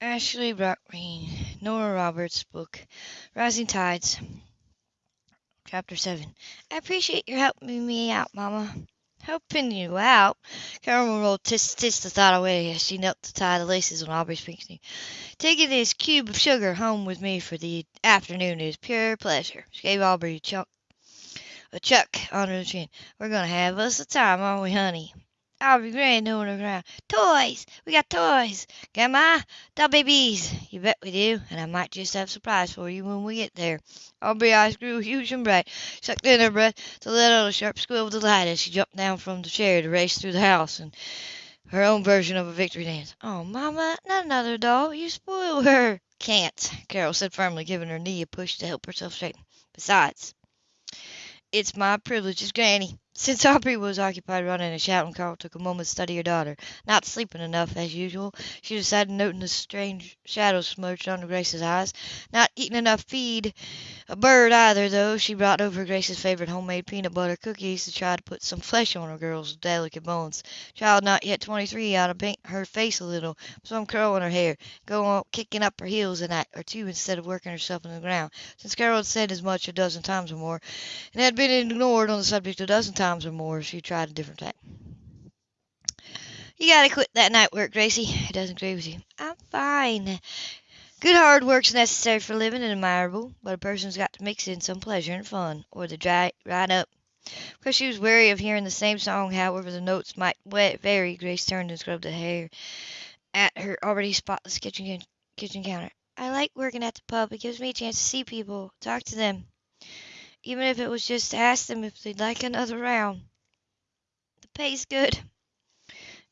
Ashley Brockgreen, Nora Roberts' book, Rising Tides. Chapter 7. I appreciate your helping me out, Mama. Helping you out? Carol rolled tis tis the thought away as she knelt to tie the laces on Aubrey's pink knee. Taking this cube of sugar home with me for the afternoon is pure pleasure. She gave Aubrey a chunk, a chuck under the chin. We're gonna have us a time, aren't we, honey? I'll be grand on the ground. Toys! We got toys! Grandma, doll babies! You bet we do, and I might just have a surprise for you when we get there. Aubrey's eyes grew huge and bright, sucked in her breath to let out a sharp squeal of delight as she jumped down from the chair to race through the house and her own version of a victory dance. Oh, Mama, not another doll. You spoil her. Can't, Carol said firmly, giving her knee a push to help herself straighten. Besides, it's my privilege as Granny. Since Aubrey was occupied running and shouting, Carol took a moment to study her daughter. Not sleeping enough, as usual, she decided, noting the strange shadows smudged under Grace's eyes. Not eating enough feed a bird either, though. She brought over Grace's favorite homemade peanut butter cookies to try to put some flesh on her girl's delicate bones. Child not yet twenty-three ought to paint her face a little, some curl in her hair, go on kicking up her heels a night or two instead of working herself into the ground. Since Carol had said as much a dozen times or more, and had been ignored on the subject a dozen times or more, she tried a different tack. You gotta quit that night work, Gracie. It doesn't agree with you. I'm fine. Good hard work's necessary for living and admirable, but a person's got to mix in some pleasure and fun, or they dry right up. Because she was weary of hearing the same song, however the notes might vary, Grace turned and scrubbed the hair at her already spotless kitchen kitchen counter. I like working at the pub. It gives me a chance to see people, talk to them even if it was just to ask them if they'd like another round. The pay's good.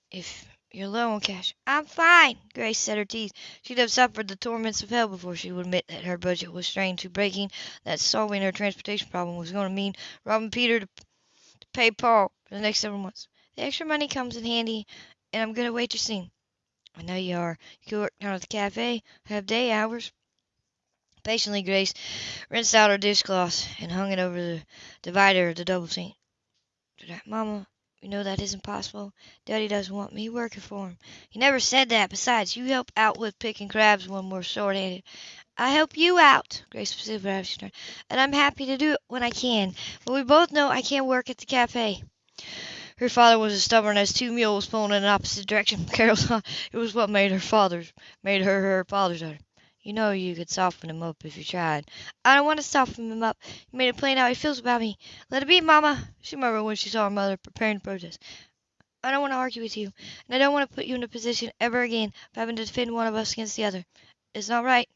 If you're low on cash. I'm fine, Grace set her teeth. She'd have suffered the torments of hell before she would admit that her budget was strained to breaking, that solving her transportation problem was going to mean robbing Peter to, to pay Paul for the next several months. The extra money comes in handy, and I'm good at waitressing. I know you are. You could work down at the cafe, have day hours. Patiently, Grace rinsed out her dishcloth and hung it over the divider of the double sink. Mama, you know that isn't possible. Daddy doesn't want me working for him. He never said that. Besides, you help out with picking crabs when we're short-handed. I help you out, Grace specifically, and I'm happy to do it when I can. But we both know I can't work at the cafe. Her father was as stubborn as two mules pulling in an opposite direction. Carol thought it was what made her father's made her her father's daughter. You know you could soften him up if you tried. I don't want to soften him up. He made it plain how he feels about me. Let it be, Mama, she murmured when she saw her mother preparing to protest. I don't want to argue with you, and I don't want to put you in a position ever again of having to defend one of us against the other. It's not right.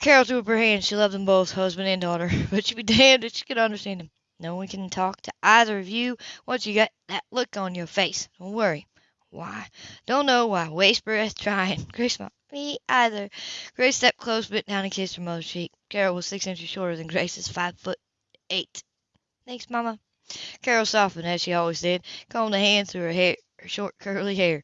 Carol threw up her hands. She loved them both, husband and daughter, but she'd be damned if she could understand them. No one can talk to either of you once you got that look on your face. Don't worry. Why? Don't know why. Waste breath trying. Grace smiled. Me either. Grace stepped close, bent down and kissed her mother's cheek. Carol was six inches shorter than Grace's five foot eight. Thanks, Mama. Carol softened, as she always did, combed a hand through her hair, her short curly hair.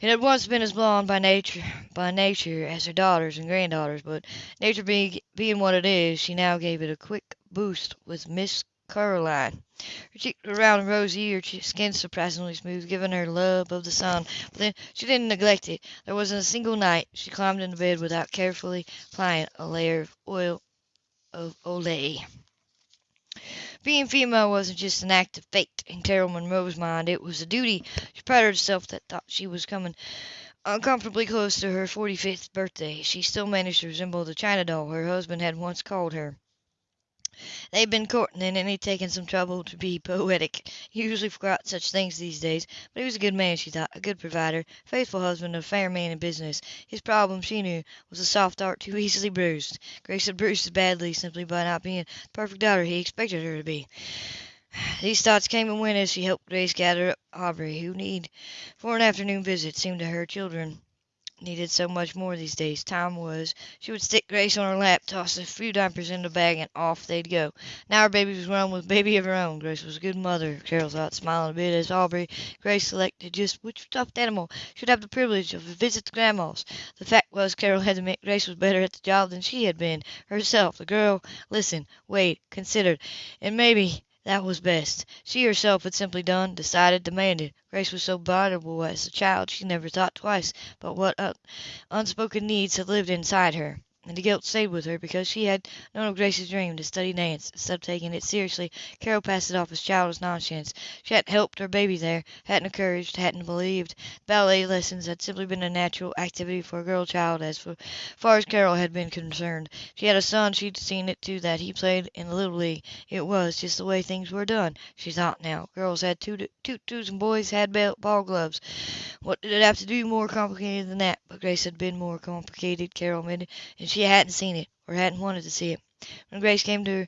It had once been as blonde by nature, by nature as her daughters and granddaughters, but nature being, being what it is, she now gave it a quick boost with Miss Clairol. Her cheeks were round and rosy, her skin surprisingly smooth, giving her love of the sun. But then she didn't neglect it. There wasn't a single night she climbed into bed without carefully applying a layer of oil of Olay. Being female wasn't just an act of fate in Carol Monroe's mind, it was a duty. She prided herself that thought she was coming uncomfortably close to her forty-fifth birthday. She still managed to resemble the China doll her husband had once called her. They'd been courting, and he'd taken some trouble to be poetic. He usually forgot such things these days, but he was a good man, she thought, a good provider, faithful husband, a fair man in business. His problem, she knew, was a soft heart too easily bruised. Grace had bruised it badly simply by not being the perfect daughter he expected her to be. These thoughts came and went as she helped Grace gather up Aubrey, who need for an afternoon visit seemed to her children needed so much more these days. Time was. She would stick Grace on her lap, toss a few diapers in the bag, and off they'd go. Now her baby was grown with a baby of her own. Grace was a good mother, Carol thought, smiling a bit as Aubrey, Grace selected just which stuffed animal should have the privilege of a visit to Grandma's. The fact was, Carol had to admit Grace was better at the job than she had been herself. The girl listened, weighed, considered, and maybe That was best. She herself had simply done, decided, demanded. Grace was so voluble as a child she never thought twice but what uh, unspoken needs had lived inside her. And the guilt stayed with her because she had known of Grace's dream to study dance. Instead of taking it seriously, Carol passed it off as childish nonsense. She hadn't helped her baby there, hadn't encouraged, hadn't believed. Ballet lessons had simply been a natural activity for a girl child as far as Carol had been concerned. She had a son, she'd seen it too that he played in the Little League. It was just the way things were done, she thought now. Girls had tutus and boys had ball gloves. What did it have to do more complicated than that? But Grace had been more complicated, Carol admitted, and she hadn't seen it, or hadn't wanted to see it. When Grace came to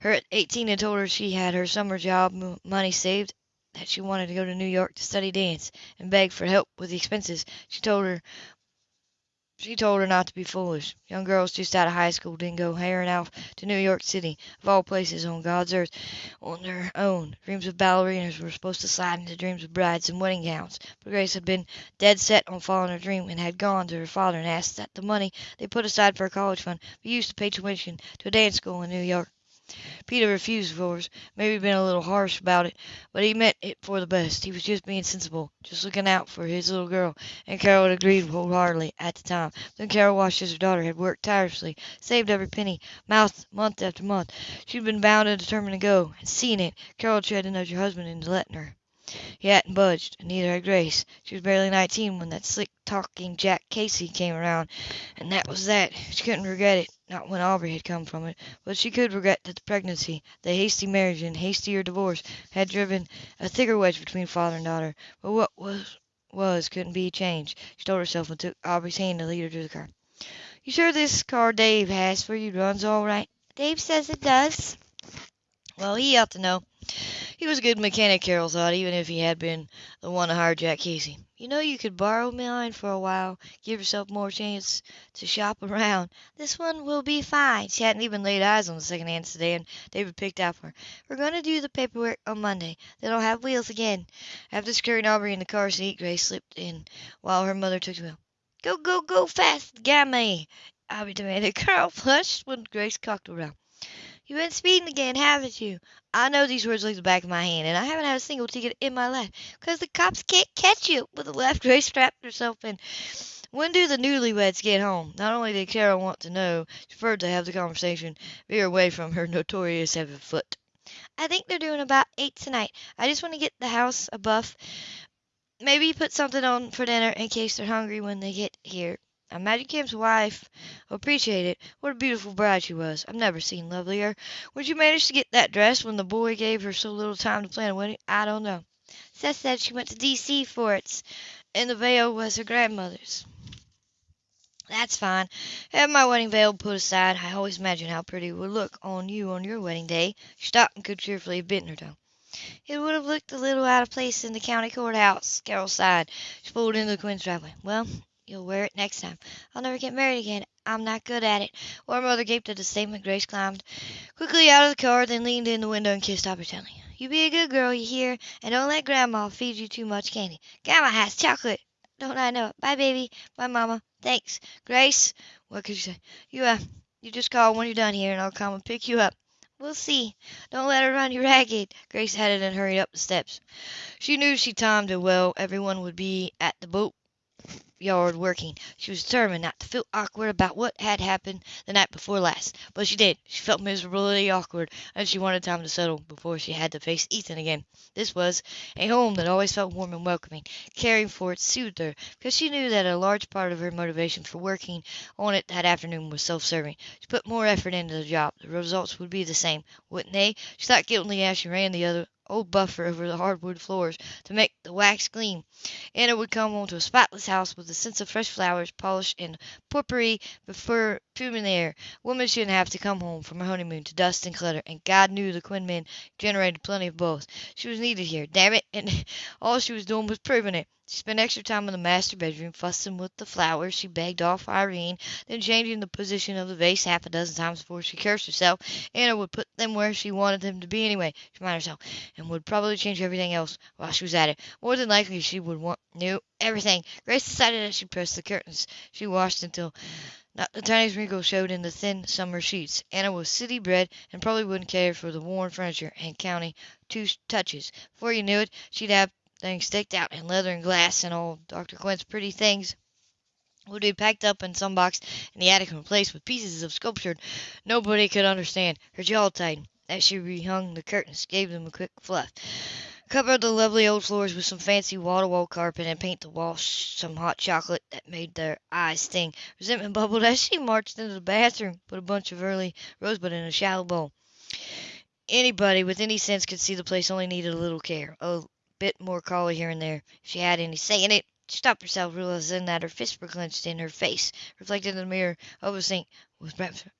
her at eighteen and told her she had her summer job money saved, that she wanted to go to New York to study dance, and begged for help with the expenses, she told her she told her not to be foolish. Young girls just out of high school didn't go hurrying off to New York City, of all places on God's earth, on their own. Dreams of ballerinas were supposed to slide into dreams of brides and wedding gowns. But Grace had been dead set on following her dream, and had gone to her father and asked that the money they put aside for a college fund be used to pay tuition to a dance school in New York. Peter refused, of course, maybe been a little harsh about it, but he meant it for the best. He was just being sensible, just looking out for his little girl, and Carol had agreed wholeheartedly at the time. Then Carol watched as her daughter had worked tirelessly, saved every penny, month, month after month. She'd been bound and determined to go, and seeing it, Carol tried to nudge her husband into letting her. He hadn't budged, and neither had Grace. She was barely nineteen when that slick talking Jack Casey came around, and that was that. She couldn't regret it, not when Aubrey had come from it, but she could regret that the pregnancy, the hasty marriage and hastier divorce had driven a thicker wedge between father and daughter. But what was was couldn't be changed. She told herself and took Aubrey's hand to lead her to the car. You sure this car Dave has for you runs all right? Dave says it does. Well, he ought to know. He was a good mechanic, Carol thought, even if he had been the one to hire Jack Casey. You know, you could borrow mine for a while, give yourself more chance to shop around. This one will be fine. She hadn't even laid eyes on the second-hand sedan David picked out for her. We're going to do the paperwork on Monday. Then I'll have wheels again. After securing Aubrey in the car seat, Grace slipped in while her mother took the wheel. Go, go, go fast, Gammy! Aubrey demanded. Carol flushed when Grace cocked around. You've been speeding again, haven't you? I know these words like the back of my hand, and I haven't had a single ticket in my life. Because the cops can't catch you. With a left Grace strapped herself in. When do the newlyweds get home? Not only did Carol want to know, she preferred to have the conversation veer away from her notorious heavy foot. I think they're doing about eight tonight. I just want to get the house a buff. Maybe put something on for dinner in case they're hungry when they get here. Imagine Cam's wife will appreciate it. What a beautiful bride she was. I've never seen lovelier. Where'd you manage to get that dress when the boy gave her so little time to plan a wedding? I don't know. Seth said she went to D.C. for it, and the veil was her grandmother's. That's fine. Have my wedding veil put aside. I always imagined how pretty it would look on you on your wedding day. She stopped and could cheerfully have bitten her tongue. It would have looked a little out of place in the county courthouse. Carol sighed. She pulled into the Quinn's driveway. Well, You'll wear it next time. I'll never get married again. I'm not good at it. Warm mother gaped at the statement. Grace climbed quickly out of the car, then leaned in the window and kissed Aubrey tenderly. You be a good girl, you hear, and don't let Grandma feed you too much candy. Grandma has chocolate. Don't I know it? Bye, baby. Bye, Mama. Thanks. Grace, what could you say? You, uh, you just call when you're done here, and I'll come and pick you up. We'll see. Don't let her run you ragged. Grace headed and hurried up the steps. She knew she timed it well. Everyone would be at the boat yard working. She was determined not to feel awkward about what had happened the night before last. But she did. She felt miserably awkward, and she wanted time to settle before she had to face Ethan again. This was a home that always felt warm and welcoming. Caring for it soothed her, because she knew that a large part of her motivation for working on it that afternoon was self-serving. She put more effort into the job. The results would be the same, wouldn't they? She thought guiltily as she ran the other old buffer over the hardwood floors to make the wax gleam. Anna would come home to a spotless house with a sense of fresh flowers, polish, and the air. Women shouldn't have to come home from her honeymoon to dust and clutter, and God knew the Quinn men generated plenty of both. She was needed here, damn it, and all she was doing was proving it. She spent extra time in the master bedroom fussing with the flowers she begged off Irene, then changing the position of the vase half a dozen times before she cursed herself. Anna would put them where she wanted them to be anyway, she reminded herself, and would probably change everything else while she was at it. More than likely she would want new everything. Grace decided as she pressed the curtains she washed until Not the tiniest wrinkle showed in the thin summer sheets. Anna was city bred and probably wouldn't care for the worn furniture and county two touches. Before you knew it, she'd have things decked out in leather and glass, and all Dr. Quinn's pretty things would be packed up in some box in the attic and replaced with pieces of sculpture nobody could understand. Her jaw tightened as she rehung the curtains, gave them a quick fluff. Cover the lovely old floors with some fancy wall-to-wall carpet and paint the walls some hot chocolate that made their eyes sting. Resentment bubbled as she marched into the bathroom, put a bunch of early rosebud in a shallow bowl. Anybody with any sense could see the place only needed a little care, a bit more color here and there, if she had any say in it. She stopped herself, realizing that her fists were clenched in her face, reflected in the mirror over the sink, was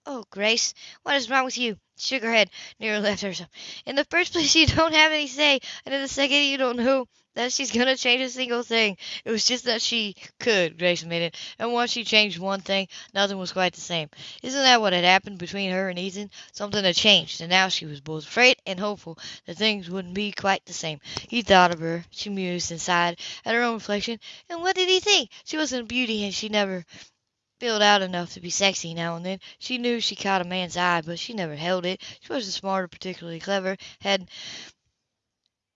oh, Grace, what is wrong with you? She shook her head, nearly left herself. In the first place, you don't have any say, and in the second, you don't know that she's gonna change a single thing. It was just that she could, Grace admitted, and once she changed one thing, nothing was quite the same. Isn't that what had happened between her and Ethan? Something had changed, and now she was both afraid and hopeful that things wouldn't be quite the same. He thought of her. She mused and sighed at her own reflection. And what did he think? She wasn't a beauty, and she never filled out enough to be sexy now and then. She knew she caught a man's eye, but she never held it. She wasn't smart or particularly clever, had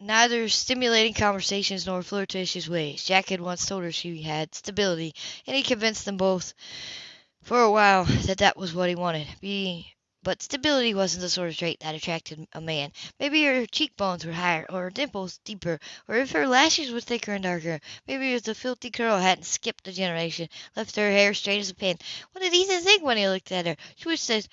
neither stimulating conversations nor flirtatious ways. Jack had once told her she had stability, and he convinced them both for a while that that was what he wanted. Be but stability wasn't the sort of trait that attracted a man. Maybe her cheekbones were higher, or her dimples deeper, or if her lashes were thicker and darker. Maybe if the filthy curl hadn't skipped a generation, left her hair straight as a pin. What did Ethan think when he looked at her? She was that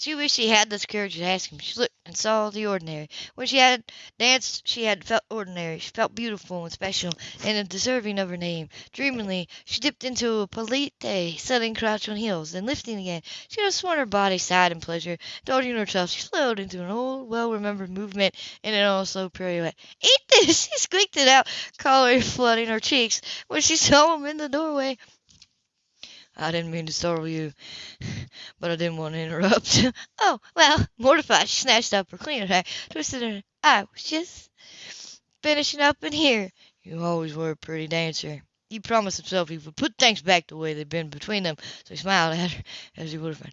she wished she had the courage to ask him. She looked and saw the ordinary. When she had danced she had felt ordinary. She felt beautiful and special and deserving of her name. Dreamily she dipped into a polite, sudden crouch on heels, then lifting again, she could sworn her body sighed in pleasure. Indulging herself, she slowed into an old, well-remembered movement in an almost slow pirouette. "Eat this!" she squeaked it out, color flooding her cheeks when she saw him in the doorway. I didn't mean to startle you, but I didn't want to interrupt. oh, well, mortified, she snatched up her cleaner rag, twisted her. I was just finishing up in here. You always were a pretty dancer. He promised himself he would put things back the way they'd been between them, so he smiled at her as he would have.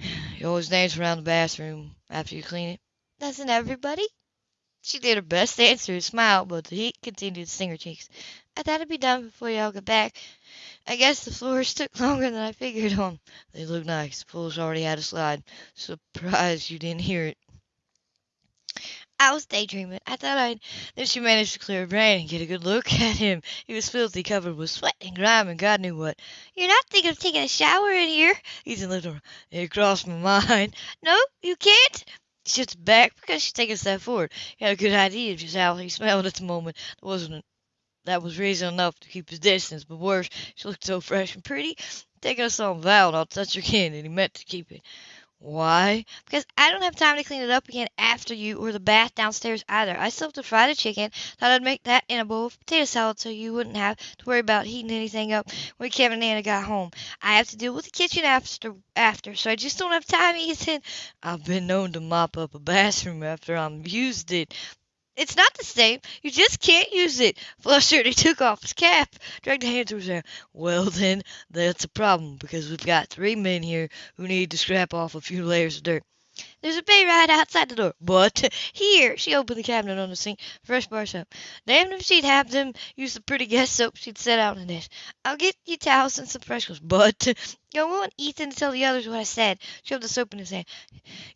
You always dance around the bathroom after you clean it. Doesn't everybody? She did her best to answer his smile, but the heat continued to sting her cheeks. I thought it'd be done before y'all got back. I guess the floors took longer than I figured on. They look nice. The floors already had a slide. Surprised you didn't hear it. I was daydreaming. I thought I'd. Then she managed to clear her brain and get a good look at him. He was filthy, covered with sweat and grime and God knew what. You're not thinking of taking a shower in here? Ethan. It crossed my mind. No, you can't? Shifted back because she'd taken a step forward. He had a good idea of just how he smelled at the moment. There wasn't that was reason enough to keep his distance, but worse, she looked so fresh and pretty. Taking a solemn vow not to touch her again, and he meant to keep it. Why? Because I don't have time to clean it up again after you, or the bath downstairs either. I still have to fry the chicken. Thought I'd make that in a bowl of potato salad so you wouldn't have to worry about heating anything up when Kevin and Anna got home. I have to deal with the kitchen after, after, so I just don't have time, Ethan. I've been known to mop up a bathroom after I'm used it. It's not the same. You just can't use it. Flustered, he took off his cap, dragged a hand through his hair. Well, then, that's a problem, because we've got three men here who need to scrap off a few layers of dirt. There's a bay right outside the door. But here, she opened the cabinet on the sink, fresh bar soap. Damned if she'd have them use the pretty guest soap she'd set out in dish. I'll get you towels and some fresh ones. But go on, Ethan to tell the others what I said. Shoved the soap in his hand.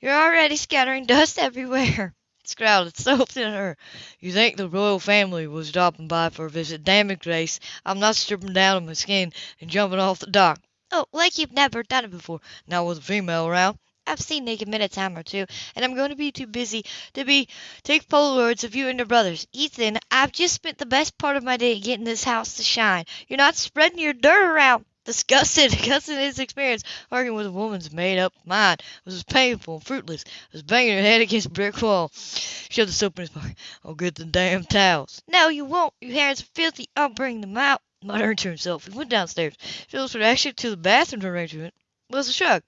You're already scattering dust everywhere scowled so at her. You think the royal family was dropping by for a visit. Damn it, Grace. I'm not stripping down to my skin and jumping off the dock. Oh, like you've never done it before. Not with a female around. I've seen naked men a time or two, and I'm going to be too busy to be take Polaroids of you and your brothers. Ethan, I've just spent the best part of my day getting this house to shine. You're not spreading your dirt around. Disgusted of his experience arguing with a woman's made-up mind was as painful and fruitless as banging her head against a brick wall. Shove the soap in his pocket. I'll get the damn towels. No, you won't. Your hands are filthy. I'll bring them out. Muttering to himself, he went downstairs. Would actually to the bathroom arrangement was a shrug.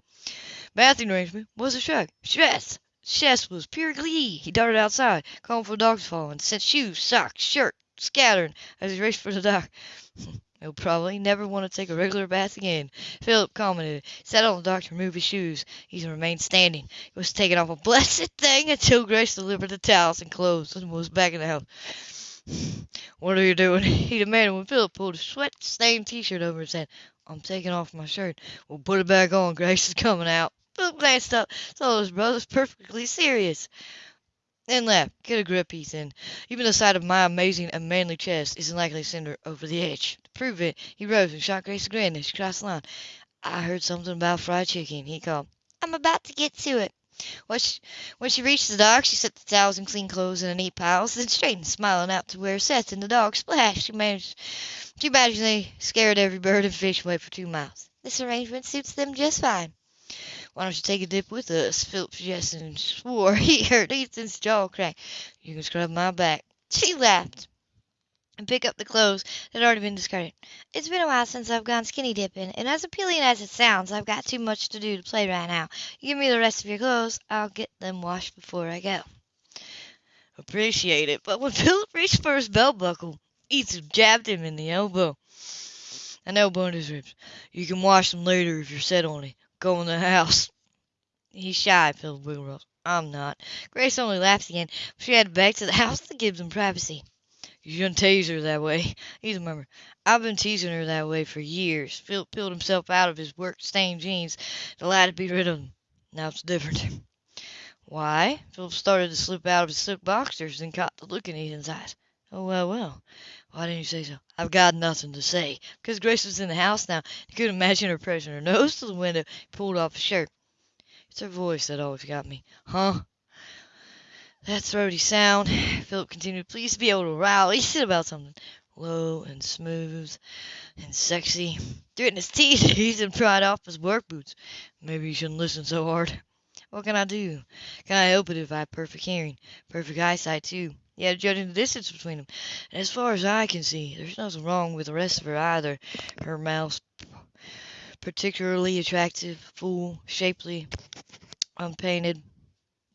Bathing arrangement was a shrug. Stress. Chest was pure glee. He darted outside, calling for the dogs to follow, and sent shoes, socks, shirt scattering as he raced for the dock. He'll probably never want to take a regular bath again. Philip commented, sat on the dock to remove his shoes. He remained standing. He was taking off a blessed thing until Grace delivered the towels and clothes and was back in the house. What are you doing? he demanded when Philip pulled a sweat-stained t-shirt over his head. I'm taking off my shirt. We'll put it back on. Grace is coming out. Philip glanced up, saw his brother was perfectly serious. Then laughed. Get a grip, Ethan. Even the sight of my amazing and manly chest isn't likely to send her over the edge. Prove it, he rose and shot Grace a grin as she crossed the line. I heard something about fried chicken, he called. I'm about to get to it. When she, when she reached the dock, she set the towels and clean clothes in a neat pile, then straightened, smiling out to where Seth and the dog splashed. She managed, she managed they scared every bird and fish away for two miles. This arrangement suits them just fine. Why don't you take a dip with us? Philip suggested and swore he heard Ethan's jaw crack. You can scrub my back. She laughed and pick up the clothes that had already been discarded. It's been a while since I've gone skinny dipping, and as appealing as it sounds, I've got too much to do to play right now. Give me the rest of your clothes, I'll get them washed before I go. Appreciate it, but when Philip reached for his belt buckle, Ethan jabbed him in the elbow. An elbow in his ribs. You can wash them later if you're set on it. Go in the house. He's shy, Philip Wigglesworth. I'm not. Grace only laughed again. She had back to the house to give them privacy. You shouldn't tease her that way. He's a member. I've been teasing her that way for years. Philip peeled himself out of his work-stained jeans, to delighted to be rid of them. Now it's different. Why? Philip started to slip out of his silk boxers and caught the look in Ethan's eyes. Oh, well, well. Why didn't you say so? I've got nothing to say. Because Grace was in the house now. He couldn't imagine her pressing her nose to the window. He pulled off his shirt. It's her voice that always got me. Huh? That throaty sound, Philip continued, pleased to be able to rile Ethan about something low and smooth and sexy. Gritting his teeth, Ethan pried off his work boots. Maybe you shouldn't listen so hard. What can I do? Can I help it if I have perfect hearing? Perfect eyesight, too. Yeah, judging the distance between them. And as far as I can see, there's nothing wrong with the rest of her either. Her mouth's particularly attractive, full, shapely, unpainted.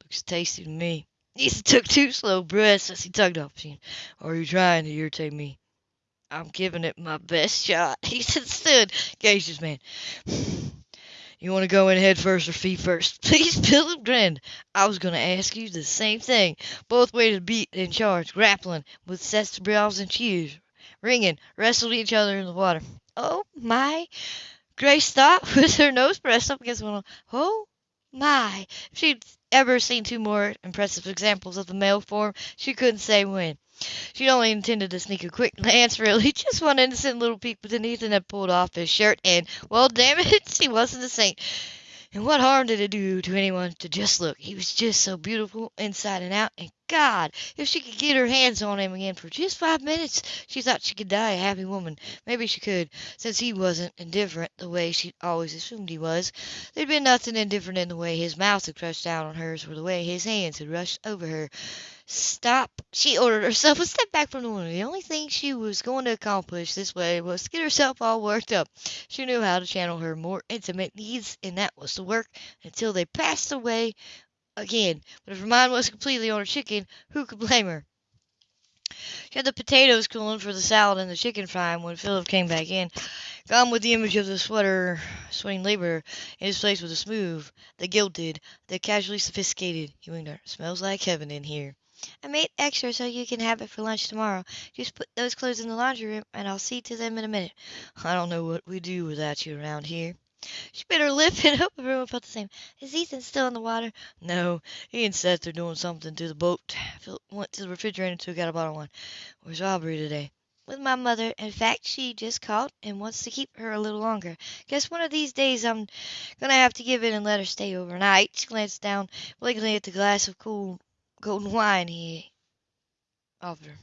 Looks tasty to me. He took two slow breaths as he tugged off the Are you trying to irritate me? I'm giving it my best shot. He said stood, gazed his man. You want to go in head first or feet first? Please, Philip grinned. I was going to ask you the same thing. Both waited beat and charged, grappling with sets brows and cheers, ringing, wrestled each other in the water. Oh, my! Grace stopped with her nose pressed up against one. Oh, my! She'd ever seen two more impressive examples of the male form, she couldn't say when. She only intended to sneak a quick glance, really, just one innocent little peek, but then Ethan had pulled off his shirt, and, well, damn it, she wasn't a saint. And what harm did it do to anyone to just look? He was just so beautiful inside and out, and God, if she could get her hands on him again for just five minutes, she thought she could die a happy woman. Maybe she could, since he wasn't indifferent the way she always assumed he was. There'd been nothing indifferent in the way his mouth had crushed down on hers or the way his hands had rushed over her. Stop! She ordered herself a step back from the window. The only thing she was going to accomplish this way was to get herself all worked up. She knew how to channel her more intimate needs, and that was to work until they passed away again. But if her mind was completely on her chicken, who could blame her? She had the potatoes cooling for the salad and the chicken frying when Philip came back in. Gone with the image of the sweater, sweating laborer. In his place was the smooth, the gilded, the casually sophisticated. He winked her. Smells like heaven in here. I made extra so you can have it for lunch tomorrow. Just put those clothes in the laundry room, and I'll see to them in a minute. I don't know what we do without you around here. She bit her lip and hoped everyone felt the same. Is Ethan still in the water? No, he and Seth are doing something to the boat. Phil went to the refrigerator and took out a bottle of wine. Where's Aubrey today? With my mother. In fact, she just called and wants to keep her a little longer. Guess one of these days I'm gonna have to give in and let her stay overnight. She glanced down blankly at the glass of cool golden wine he offered her.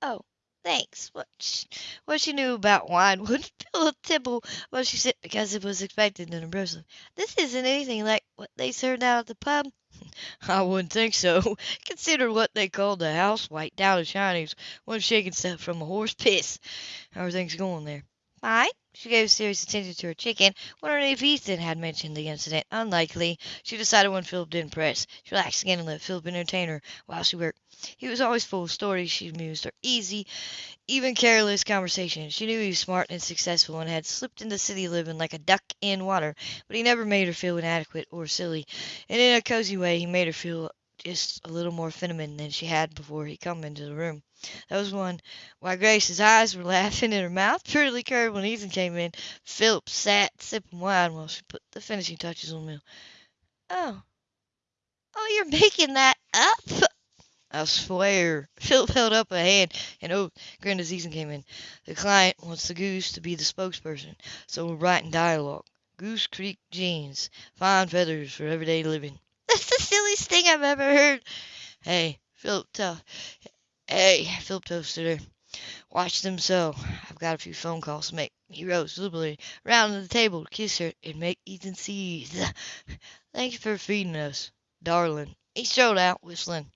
Oh, thanks. What she, what she knew about wine wouldn't fill a tipple while she said because it was expected in a Brussels. This isn't anything like what they served out at the pub. I wouldn't think so. Consider what they called the house white down in Shiney's. One shaking stuff from a horse piss. How are things going there? Fine. She gave serious attention to her chicken, wondering if Ethan had mentioned the incident. Unlikely, she decided when Philip didn't press. She relaxed again and let Philip entertain her while she worked. He was always full of stories, she amused her. Easy, even careless conversation. She knew he was smart and successful and had slipped into city living like a duck in water, but he never made her feel inadequate or silly. And in a cozy way, he made her feel just a little more feminine than she had before he come into the room. That was one. Why, Grace's eyes were laughing and her mouth prettily curved when Ethan came in. Philip sat sipping wine while she put the finishing touches on the meal. Oh. Oh, you're making that up? I swear. Philip held up a hand and oath, grinned as Ethan came in. The client wants the goose to be the spokesperson, so we're writing dialogue. Goose Creek jeans, fine feathers for everyday living. That's the silliest thing I've ever heard. Hey, Philip, tell. Hey, Philip toasted her. Watch them so. I've got a few phone calls to make. He rose visibly round the table to kiss her and make Ethan seethe. Thanks for feeding us, darling. He strode out, whistling.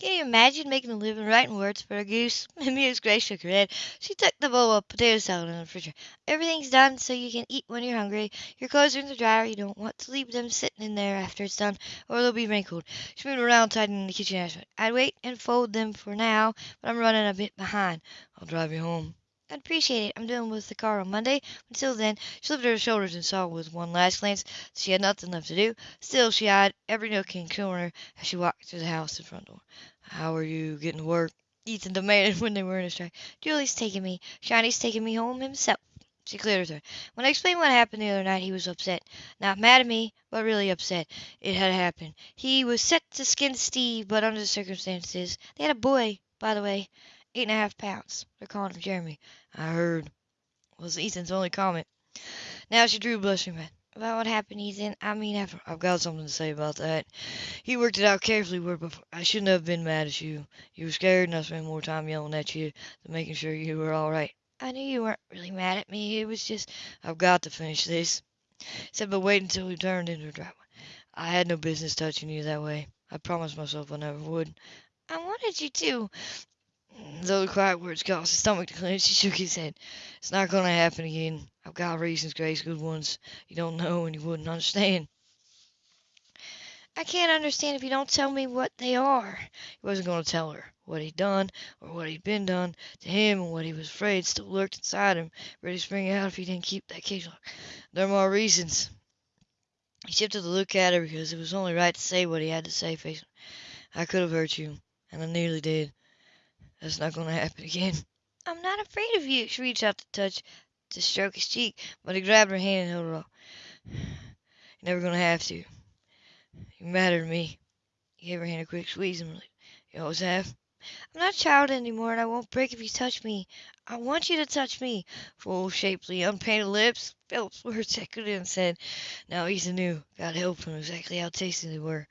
Can you imagine making a living writing words for a goose? Amused Grace shook her head. She took the bowl of potato salad in the refrigerator. Everything's done so you can eat when you're hungry. Your clothes are in the dryer. You don't want to leave them sitting in there after it's done, or they'll be wrinkled. She moved around, tightening the kitchen. I'd wait and fold them for now, but I'm running a bit behind. I'll drive you home. I'd appreciate it. I'm dealing with the car on Monday. Until then, she lifted her shoulders and saw with one last glance that she had nothing left to do. Still, she eyed every nook and corner as she walked through the house and front door. How are you getting to work? Ethan demanded when they were in a strike. Julie's taking me. Shiny's taking me home himself. She cleared her throat. When I explained what happened the other night, he was upset. Not mad at me, but really upset. It had happened. He was set to skin Steve, but under the circumstances. They had a boy, by the way. Eight and a half pounds. They're calling him Jeremy. I heard. Was Ethan's only comment. Now she drew a blushing back. About what happened, Ethan? I mean, I've, I've got something to say about that. He worked it out carefully where before. I shouldn't have been mad at you. You were scared, and I spent more time yelling at you than making sure you were all right. I knew you weren't really mad at me. It was just, I've got to finish this. Said, but wait until we turned into a driveway. I had no business touching you that way. I promised myself I never would. I wanted you to. Though the quiet words caused his stomach to clench, he shook his head. It's not going to happen again. I've got reasons, Grace, good ones. You don't know and you wouldn't understand. I can't understand if you don't tell me what they are. He wasn't going to tell her. What he'd done, or what he'd been done to him, and what he was afraid still lurked inside him, ready to spring out if he didn't keep that cage locked. There are more reasons. He shifted to look at her because it was only right to say what he had to say, facing I could have hurt you, and I nearly did. That's not going to happen again. I'm not afraid of you. She reached out to touch, to stroke his cheek, but he grabbed her hand and held her off. You're never going to have to. You matter to me. He gave her hand a quick squeeze and. You always have. I'm not a child anymore, and I won't break if you touch me. I want you to touch me. Full, shapely, unpainted lips. Philip's words echoed and said, Now Ethan knew. God help him exactly how tasty they were.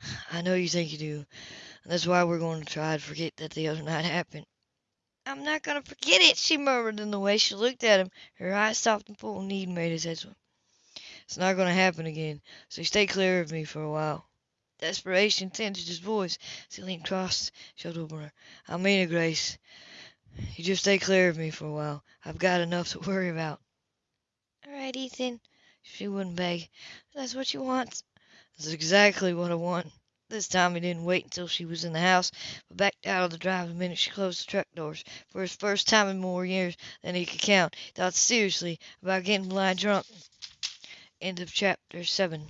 I know you think you do. That's why we're going to try to forget that the other night happened. I'm not going to forget it, she murmured in the way she looked at him. Her eyes soft and full of need made his head swim. It's not going to happen again, so stay clear of me for a while. Desperation tinged his voice as he leaned across, showed over her. I mean it, Grace. You just stay clear of me for a while. I've got enough to worry about. All right, Ethan. She wouldn't beg. That's what you want. That's exactly what I want. This time he didn't wait until she was in the house, but backed out of the drive the minute she closed the truck doors. For his first time in more years than he could count, he thought seriously about getting blind drunk. End of chapter 7.